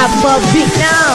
I'm a big now.